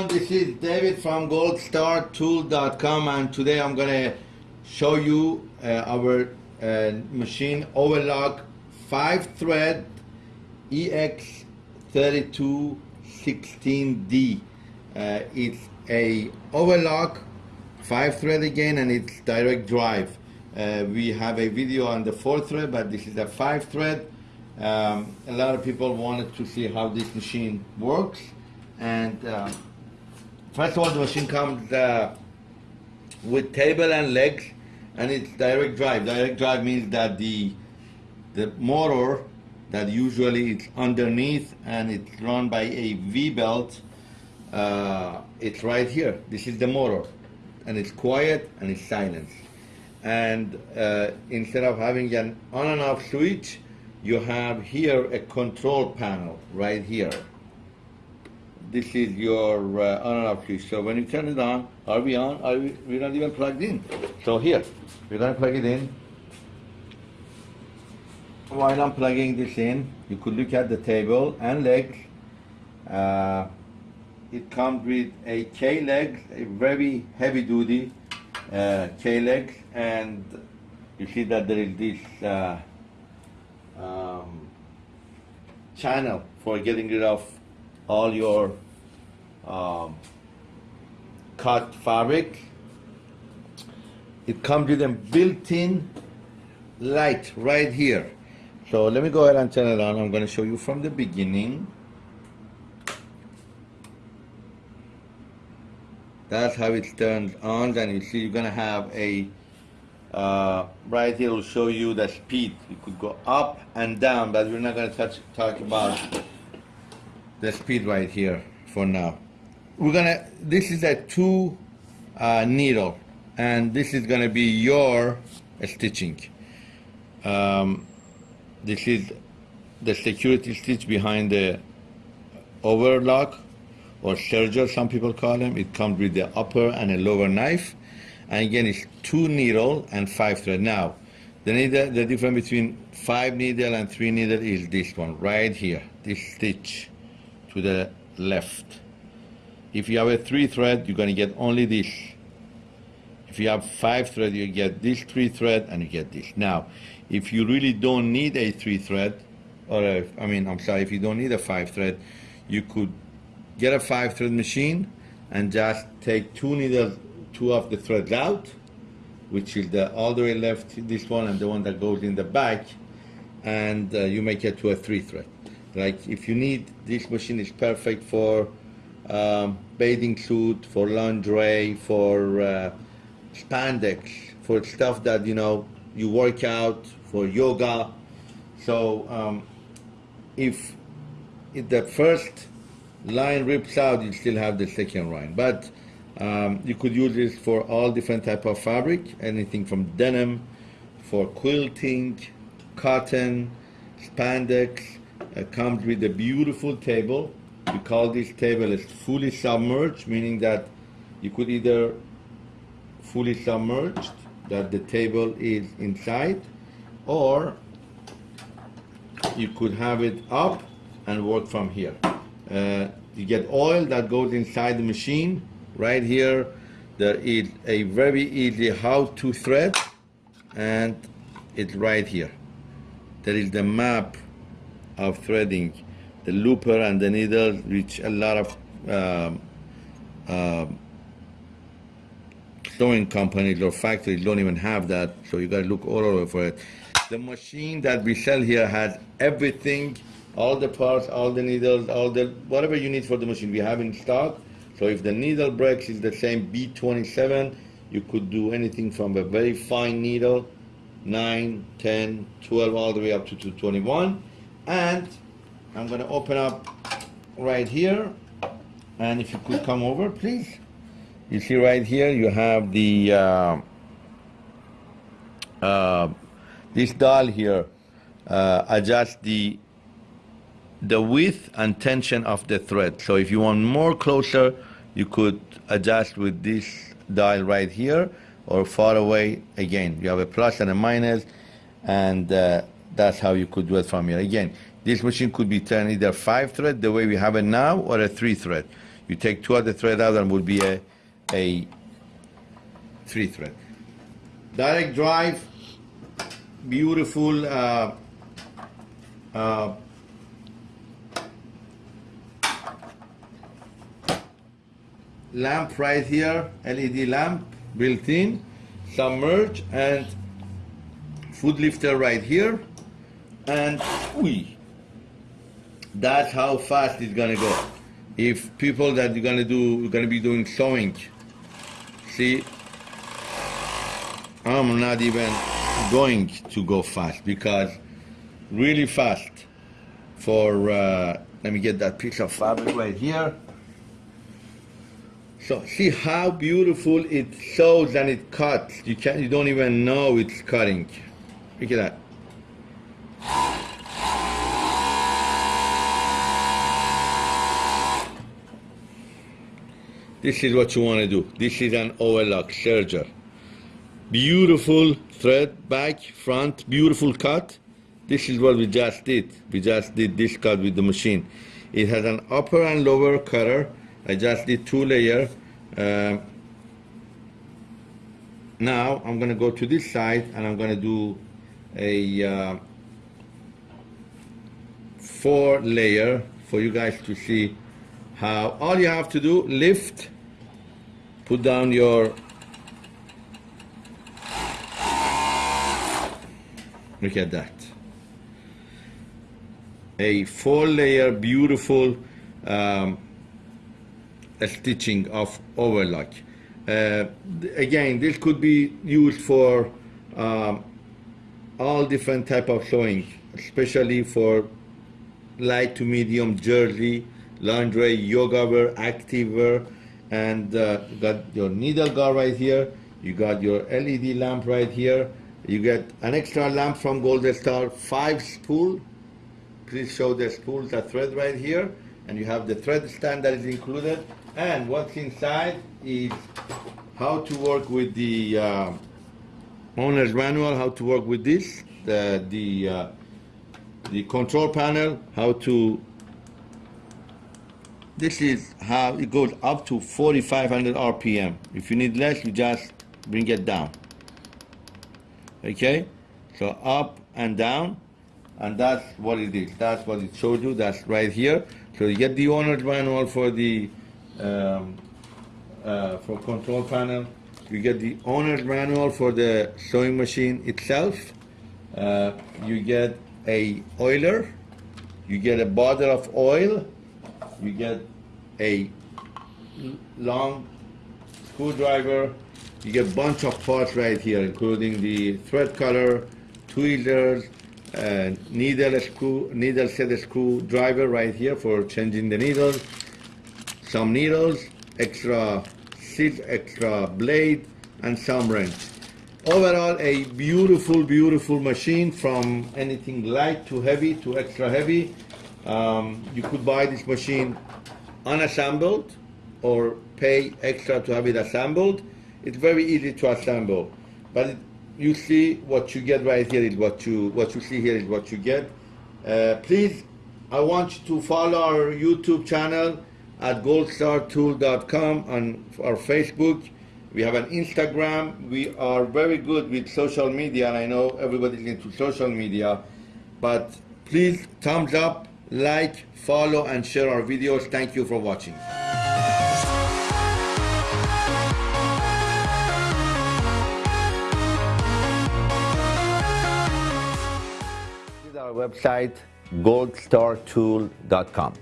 everyone, this is David from goldstartool.com and today I'm gonna show you uh, our uh, machine overlock 5 thread EX3216D. Uh, it's a overlock 5 thread again and it's direct drive. Uh, we have a video on the 4 thread but this is a 5 thread. Um, a lot of people wanted to see how this machine works and uh, first of all the machine comes uh, with table and legs and it's direct drive. Direct drive means that the the motor that usually it's underneath and it's run by a V-belt uh, it's right here. This is the motor. And it's quiet and it's silent. And uh, instead of having an on and off switch you have here a control panel right here this is your uh, on and off switch. So when you turn it on, are we on? Are we, we're not even plugged in. So here, we're gonna plug it in. While I'm plugging this in, you could look at the table and legs. Uh, it comes with a K leg, a very heavy duty uh, K leg, and you see that there is this uh, um, channel for getting rid of all your um, cut fabric. It comes with a built-in light right here. So let me go ahead and turn it on. I'm going to show you from the beginning. That's how it turns on and you see you're going to have a uh, right here will show you the speed. You could go up and down, but we're not going to touch talk about the speed right here for now. We're gonna, this is a two uh, needle and this is gonna be your stitching. Um, this is the security stitch behind the overlock or serger, some people call them. It comes with the upper and a lower knife. And again, it's two needle and five thread. Now, the needle, the difference between five needle and three needle is this one right here, this stitch to the left. If you have a three thread, you're gonna get only this. If you have five thread, you get this three thread and you get this. Now, if you really don't need a three thread, or a, I mean, I'm sorry, if you don't need a five thread, you could get a five thread machine and just take two needles, two of the threads out, which is the all the way left, this one and the one that goes in the back, and uh, you make it to a three thread. Like if you need, this machine is perfect for um, bathing suit, for lingerie, for uh, spandex, for stuff that, you know, you work out, for yoga. So um, if, if the first line rips out, you still have the second line. But um, you could use this for all different type of fabric, anything from denim, for quilting, cotton, spandex, it comes with a beautiful table. We call this table is fully submerged, meaning that you could either fully submerged, that the table is inside, or you could have it up and work from here. Uh, you get oil that goes inside the machine. Right here, there is a very easy how to thread, and it's right here. There is the map of threading, the looper and the needle, which a lot of um, uh, sewing companies or factories don't even have that, so you gotta look all over for it. The machine that we sell here has everything, all the parts, all the needles, all the, whatever you need for the machine, we have in stock. So if the needle breaks is the same B27, you could do anything from a very fine needle, 9, 10, 12, all the way up to 221 and I'm going to open up right here. And if you could come over please. You see right here you have the uh, uh, this dial here uh, the the width and tension of the thread. So if you want more closer you could adjust with this dial right here or far away again. You have a plus and a minus and uh, that's how you could do it from here. Again, this machine could be turned either five thread, the way we have it now, or a three thread. You take two of the thread out and would be a, a three thread. Direct drive, beautiful uh, uh, lamp right here, LED lamp built in, submerge and foot lifter right here, and we. That's how fast it's gonna go. If people that you're gonna do, you're gonna be doing sewing, see, I'm not even going to go fast because really fast for, uh, let me get that piece of fabric right here. So see how beautiful it sews and it cuts. You can't, you don't even know it's cutting. Look at that. This is what you want to do. This is an overlock serger. Beautiful thread back, front, beautiful cut. This is what we just did. We just did this cut with the machine. It has an upper and lower cutter. I just did two layer. Uh, now I'm gonna go to this side and I'm gonna do a uh, four layer for you guys to see how all you have to do lift put down your look at that. A four layer beautiful um, stitching of overlock. Uh, again this could be used for um, all different type of sewing especially for light to medium jersey lingerie yoga wear active wear and uh, got your needle guard right here. You got your LED lamp right here. You get an extra lamp from Golden Star five spool please show the spool the thread right here. And you have the thread stand that is included. And what's inside is how to work with the uh, owner's manual how to work with this the the uh, the control panel how to this is how it goes up to 4500 rpm if you need less you just bring it down. Okay? So up and down and that's what it is. That's what it shows you. That's right here. So you get the owner's manual for the um, uh, for control panel. You get the owner's manual for the sewing machine itself. Uh, you get a oiler. You get a bottle of oil you get a long screwdriver. You get a bunch of parts right here, including the thread cutter, tweezers, uh, needle screw, needle set screwdriver right here for changing the needles, some needles, extra seat, extra blade, and some wrench. Overall, a beautiful, beautiful machine from anything light to heavy to extra heavy. Um, you could buy this machine unassembled or pay extra to have it assembled. It's very easy to assemble, but it, you see what you get right here is what you what you see here is what you get. Uh, please, I want you to follow our YouTube channel at goldstartool.com on our Facebook. We have an Instagram. We are very good with social media, and I know everybody's into social media, but please thumbs up like, follow, and share our videos. Thank you for watching. Our website goldstartool.com.